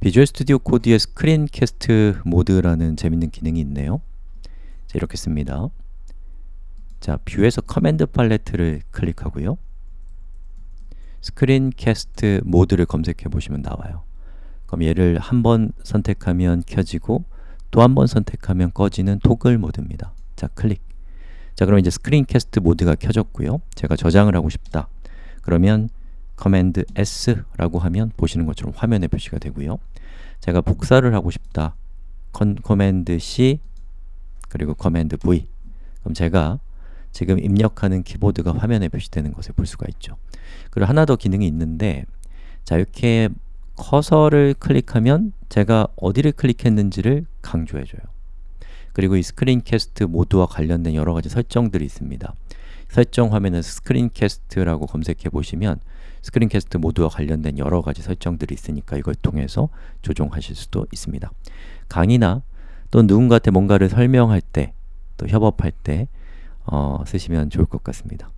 Visual Studio Code의 screencast mode라는 재밌는 기능이 있네요. 자, 이렇게 씁니다. 자, View에서 Command Palette를 클릭하고요. screencast mode를 검색해 보시면 나와요. 그럼 얘를 한 번 선택하면 켜지고 또 한 번 선택하면 꺼지는 toggle mode입니다. 자, 클릭. 자, 그럼 이제 screencast mode가 켜졌고요. 제가 저장을 하고 싶다. 그러면 Command S라고 하면 보시는 것처럼 화면에 표시가 되고요. 제가 복사를 하고 싶다. 컨, Command C 그리고 Command V 그럼 제가 지금 입력하는 키보드가 화면에 표시되는 것을 볼 수가 있죠. 그리고 하나 더 기능이 있는데 자 이렇게 커서를 클릭하면 제가 어디를 클릭했는지를 강조해 줘요. 그리고 이 screencast mode와 관련된 여러 가지 설정들이 있습니다. 설정 화면에서 screencast라고 검색해 보시면 screencast mode와 관련된 여러 가지 설정들이 있으니까 이걸 통해서 조정하실 수도 있습니다. 강의나 또 누군가한테 뭔가를 설명할 때, 또 협업할 때 어, 쓰시면 좋을 것 같습니다.